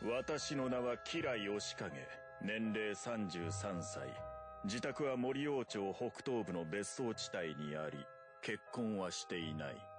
私の名は吉来義景年齢33歳。自宅は森王朝北東部の別荘地帯にあり結婚はしていない。